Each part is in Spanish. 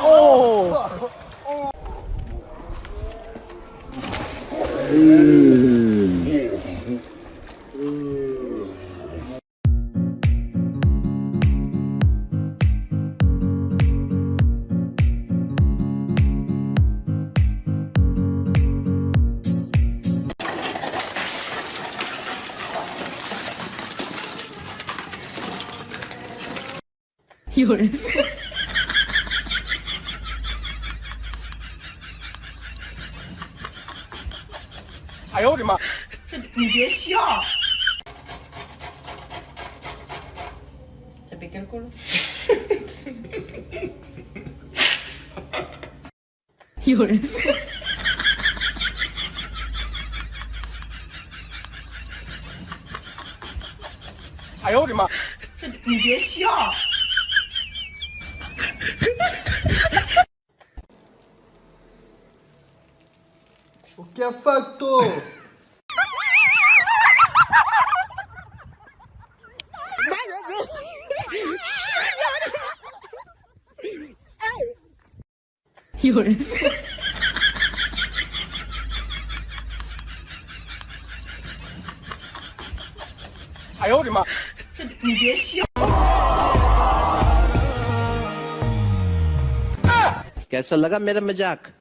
oh! 有人，哎呦我的妈！你别笑。¿Te pica el culo? 有人，哎呦我的妈！你别笑。Que é facto! You're... Ai, eu, irmã. Me deixa. कैसा लगा मेरा मज़ाक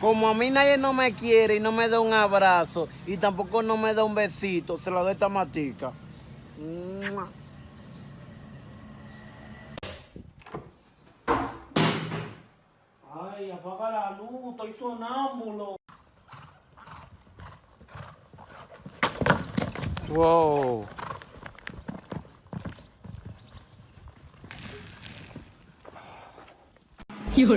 Como a mí nadie no me quiere y no me da un abrazo y tampoco no me da un besito, se lo doy esta matica. Mua. Ay, apaga la luz, estoy sonámbulo. Wow. 有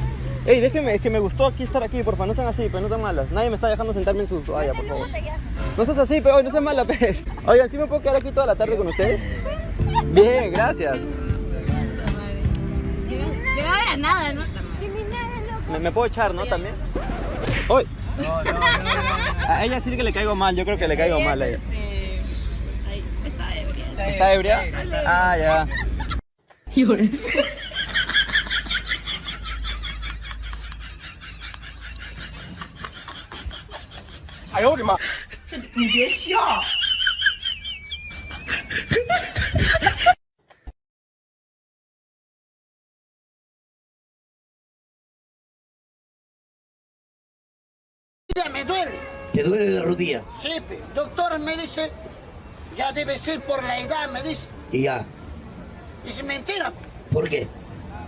Ey, déjeme, es que me gustó aquí estar aquí, porfa, no sean así, pero no sean malas. Nadie me está dejando sentarme en su toalla, por favor. No seas así, pero no seas mala, pe. Oigan, ¿sí me puedo quedar aquí toda la tarde con ustedes? Bien, gracias. Yo ahora nada, ¿no? ¿Me, me puedo echar, no? También. ¡Uy! A ella sí que le caigo mal, yo creo que le caigo mal a ella. Este, está ebria. ¿Está ebria? Ah, ya. 有人， ¡Ay, 我的妈！你别笑。 Ya me duele. ¿Te duele la rodilla? Sí, pe- doctor me dice, ya debe ser por la edad, me dice. Y ya. Dice, mentira, ¿Por qué?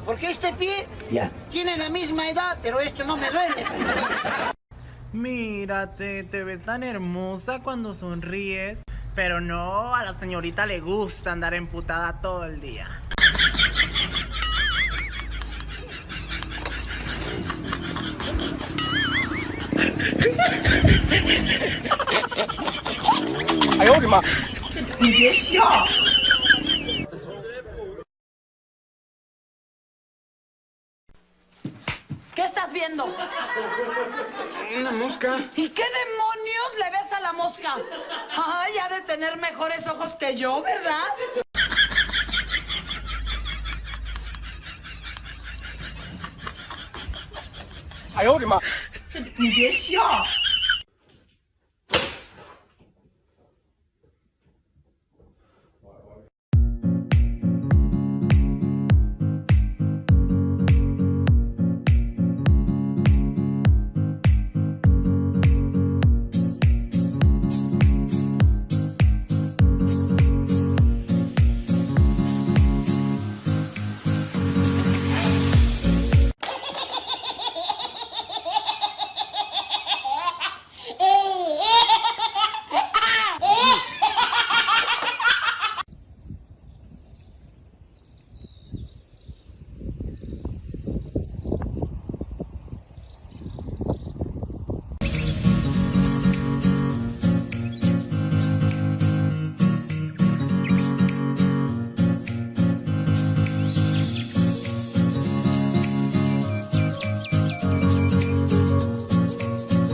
porque este pie Ya. tiene la misma edad, pero esto no me duele. Mírate, te ves tan hermosa cuando sonríes. Pero no, a la señorita le gusta andar emputada todo el día. 哎 ¿Qué estás viendo? Una mosca. ¿Y qué demonios le ves a la mosca? Ay, ha de tener mejores ojos que yo, ¿verdad? ¡Ay,